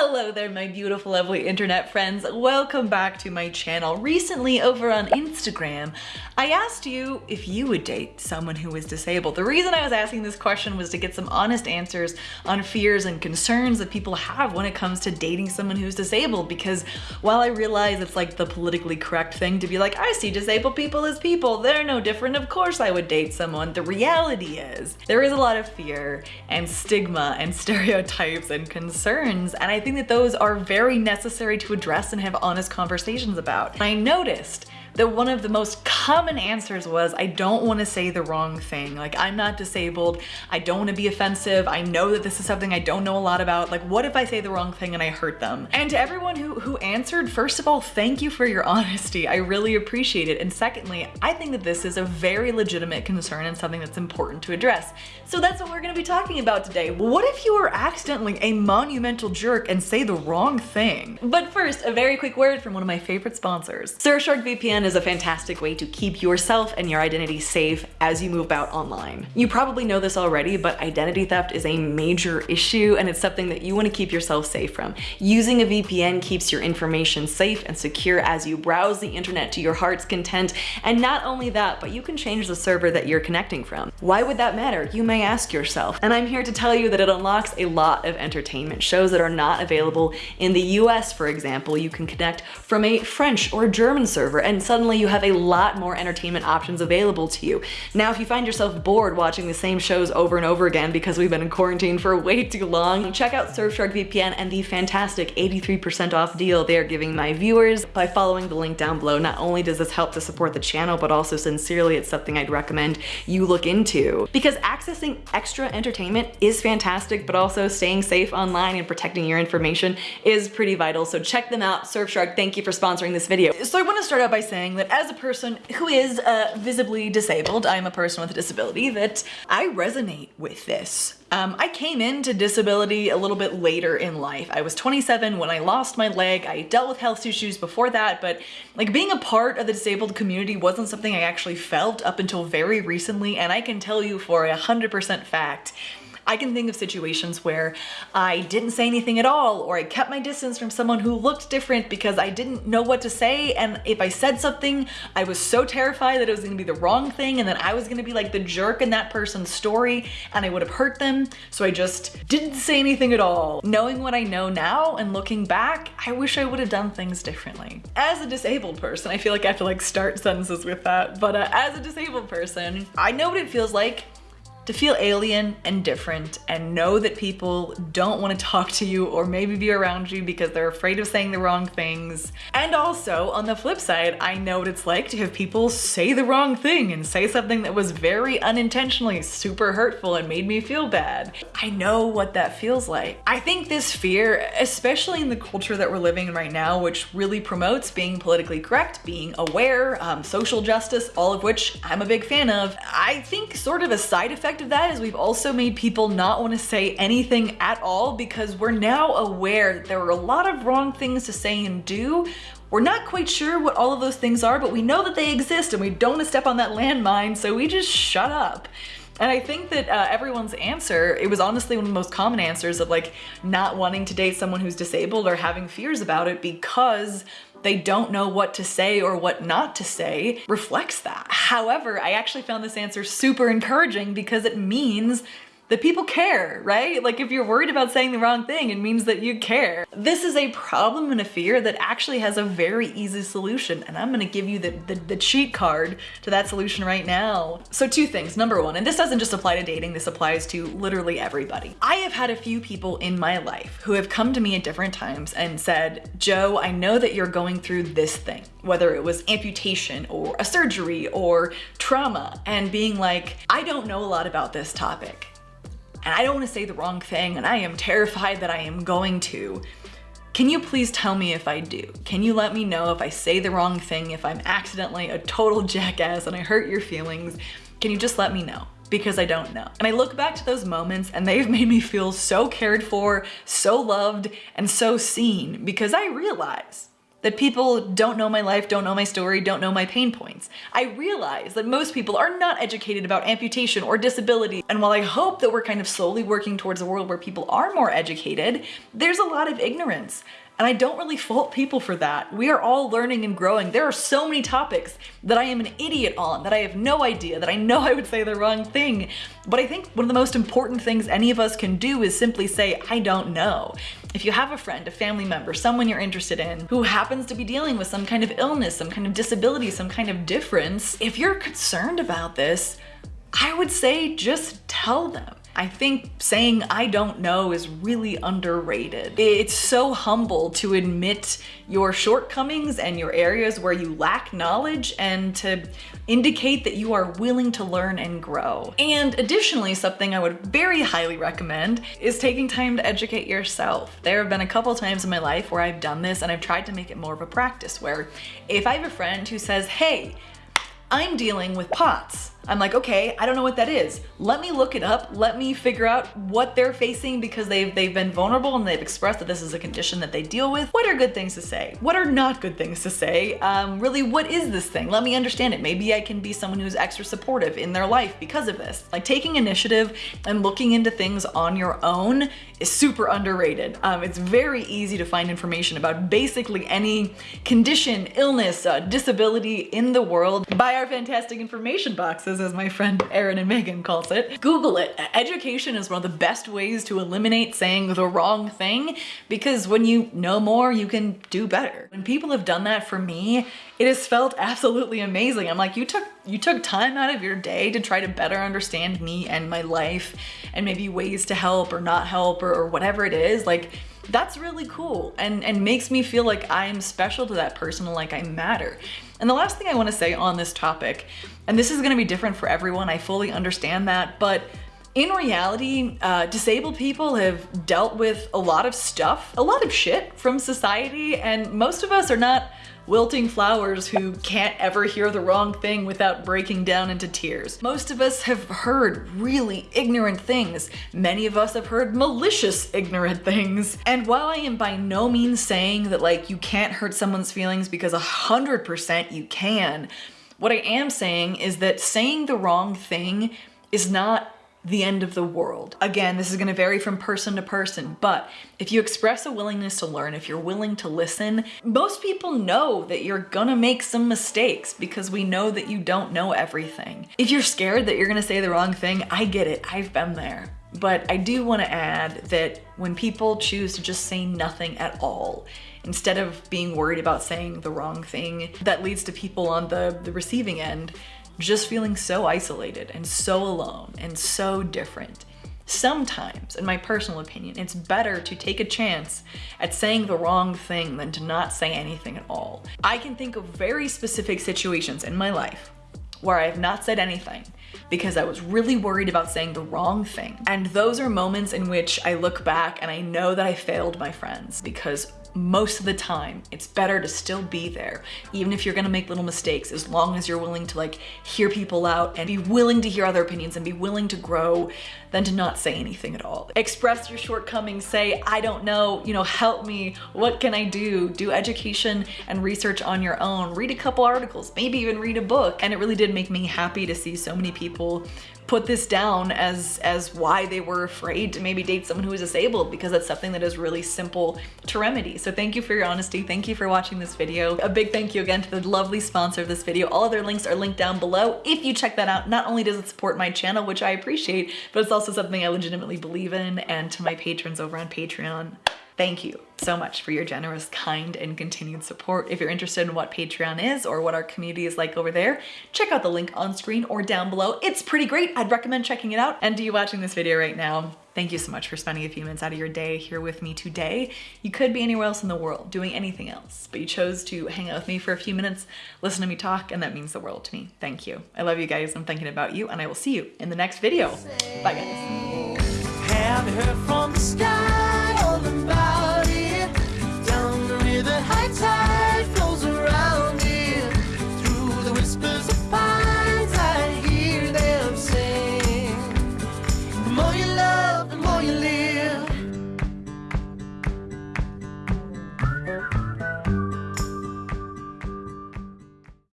Hello there, my beautiful, lovely internet friends. Welcome back to my channel. Recently over on Instagram, I asked you if you would date someone who was disabled. The reason I was asking this question was to get some honest answers on fears and concerns that people have when it comes to dating someone who's disabled because while I realize it's like the politically correct thing to be like, I see disabled people as people, they're no different, of course I would date someone. The reality is there is a lot of fear and stigma and stereotypes and concerns and I I think that those are very necessary to address and have honest conversations about. I noticed that one of the most common answers was, I don't want to say the wrong thing. Like, I'm not disabled. I don't want to be offensive. I know that this is something I don't know a lot about. Like, what if I say the wrong thing and I hurt them? And to everyone who, who answered, first of all, thank you for your honesty. I really appreciate it. And secondly, I think that this is a very legitimate concern and something that's important to address. So that's what we're going to be talking about today. What if you are accidentally a monumental jerk and say the wrong thing? But first, a very quick word from one of my favorite sponsors. Surfshark VPN is a fantastic way to keep yourself and your identity safe as you move about online. You probably know this already, but identity theft is a major issue and it's something that you want to keep yourself safe from. Using a VPN keeps your information safe and secure as you browse the internet to your heart's content. And not only that, but you can change the server that you're connecting from. Why would that matter? You may ask yourself. And I'm here to tell you that it unlocks a lot of entertainment shows that are not available in the US, for example. You can connect from a French or German server and suddenly suddenly you have a lot more entertainment options available to you. Now, if you find yourself bored watching the same shows over and over again because we've been in quarantine for way too long, check out Surfshark VPN and the fantastic 83% off deal they are giving my viewers by following the link down below. Not only does this help to support the channel, but also sincerely, it's something I'd recommend you look into because accessing extra entertainment is fantastic, but also staying safe online and protecting your information is pretty vital. So check them out. Surfshark, thank you for sponsoring this video. So I want to start out by saying saying that as a person who is uh, visibly disabled, I'm a person with a disability, that I resonate with this. Um, I came into disability a little bit later in life. I was 27 when I lost my leg. I dealt with health issues before that, but like being a part of the disabled community wasn't something I actually felt up until very recently. And I can tell you for a hundred percent fact I can think of situations where I didn't say anything at all or I kept my distance from someone who looked different because I didn't know what to say and if I said something I was so terrified that it was gonna be the wrong thing and then I was gonna be like the jerk in that person's story and I would have hurt them so I just didn't say anything at all. Knowing what I know now and looking back I wish I would have done things differently. As a disabled person I feel like I have to like start sentences with that but uh, as a disabled person I know what it feels like to feel alien and different and know that people don't want to talk to you or maybe be around you because they're afraid of saying the wrong things. And also, on the flip side, I know what it's like to have people say the wrong thing and say something that was very unintentionally super hurtful and made me feel bad. I know what that feels like. I think this fear, especially in the culture that we're living in right now, which really promotes being politically correct, being aware, um, social justice, all of which I'm a big fan of, I think sort of a side effect of that is we've also made people not want to say anything at all because we're now aware that there are a lot of wrong things to say and do we're not quite sure what all of those things are, but we know that they exist and we don't want to step on that landmine, so we just shut up. And I think that uh, everyone's answer, it was honestly one of the most common answers of like not wanting to date someone who's disabled or having fears about it because they don't know what to say or what not to say reflects that. However, I actually found this answer super encouraging because it means that people care, right? Like if you're worried about saying the wrong thing, it means that you care. This is a problem and a fear that actually has a very easy solution. And I'm gonna give you the, the, the, cheat card to that solution right now. So two things, number one, and this doesn't just apply to dating, this applies to literally everybody. I have had a few people in my life who have come to me at different times and said, Joe, I know that you're going through this thing, whether it was amputation or a surgery or trauma, and being like, I don't know a lot about this topic and I don't want to say the wrong thing and I am terrified that I am going to. Can you please tell me if I do? Can you let me know if I say the wrong thing, if I'm accidentally a total jackass and I hurt your feelings? Can you just let me know? because I don't know. And I look back to those moments and they've made me feel so cared for, so loved, and so seen because I realize that people don't know my life, don't know my story, don't know my pain points. I realize that most people are not educated about amputation or disability. And while I hope that we're kind of slowly working towards a world where people are more educated, there's a lot of ignorance. And I don't really fault people for that. We are all learning and growing. There are so many topics that I am an idiot on, that I have no idea, that I know I would say the wrong thing. But I think one of the most important things any of us can do is simply say, I don't know. If you have a friend, a family member, someone you're interested in who happens to be dealing with some kind of illness, some kind of disability, some kind of difference, if you're concerned about this, I would say just tell them. I think saying I don't know is really underrated. It's so humble to admit your shortcomings and your areas where you lack knowledge and to indicate that you are willing to learn and grow. And additionally, something I would very highly recommend is taking time to educate yourself. There have been a couple times in my life where I've done this and I've tried to make it more of a practice where if I have a friend who says, hey, I'm dealing with POTS, I'm like, okay, I don't know what that is. Let me look it up. Let me figure out what they're facing because they've, they've been vulnerable and they've expressed that this is a condition that they deal with. What are good things to say? What are not good things to say? Um, really, what is this thing? Let me understand it. Maybe I can be someone who's extra supportive in their life because of this. Like taking initiative and looking into things on your own is super underrated. Um, it's very easy to find information about basically any condition, illness, uh, disability in the world by our fantastic information boxes as my friend Erin and Megan calls it. Google it. Education is one of the best ways to eliminate saying the wrong thing because when you know more, you can do better. When people have done that for me, it has felt absolutely amazing. I'm like, you took you took time out of your day to try to better understand me and my life and maybe ways to help or not help or, or whatever it is. Like that's really cool and, and makes me feel like I'm special to that person and like I matter. And the last thing I wanna say on this topic, and this is gonna be different for everyone, I fully understand that, but in reality, uh, disabled people have dealt with a lot of stuff, a lot of shit from society, and most of us are not wilting flowers who can't ever hear the wrong thing without breaking down into tears. Most of us have heard really ignorant things. Many of us have heard malicious ignorant things. And while I am by no means saying that like you can't hurt someone's feelings because a hundred percent you can, what I am saying is that saying the wrong thing is not the end of the world. Again, this is gonna vary from person to person, but if you express a willingness to learn, if you're willing to listen, most people know that you're gonna make some mistakes because we know that you don't know everything. If you're scared that you're gonna say the wrong thing, I get it, I've been there. But I do wanna add that when people choose to just say nothing at all, instead of being worried about saying the wrong thing, that leads to people on the, the receiving end just feeling so isolated and so alone and so different. Sometimes, in my personal opinion, it's better to take a chance at saying the wrong thing than to not say anything at all. I can think of very specific situations in my life where I have not said anything because I was really worried about saying the wrong thing. And those are moments in which I look back and I know that I failed my friends because most of the time it's better to still be there even if you're gonna make little mistakes as long as you're willing to like hear people out and be willing to hear other opinions and be willing to grow than to not say anything at all. Express your shortcomings say i don't know you know help me what can i do? Do education and research on your own. Read a couple articles maybe even read a book. And it really did make me happy to see so many people put this down as as why they were afraid to maybe date someone who is disabled because that's something that is really simple to remedy. So thank you for your honesty. Thank you for watching this video. A big thank you again to the lovely sponsor of this video. All other links are linked down below. If you check that out, not only does it support my channel, which I appreciate, but it's also something I legitimately believe in and to my patrons over on Patreon. Thank you so much for your generous, kind, and continued support. If you're interested in what Patreon is or what our community is like over there, check out the link on screen or down below. It's pretty great. I'd recommend checking it out. And to you watching this video right now, thank you so much for spending a few minutes out of your day here with me today. You could be anywhere else in the world doing anything else, but you chose to hang out with me for a few minutes, listen to me talk, and that means the world to me. Thank you. I love you guys. I'm thinking about you, and I will see you in the next video. Bye, guys.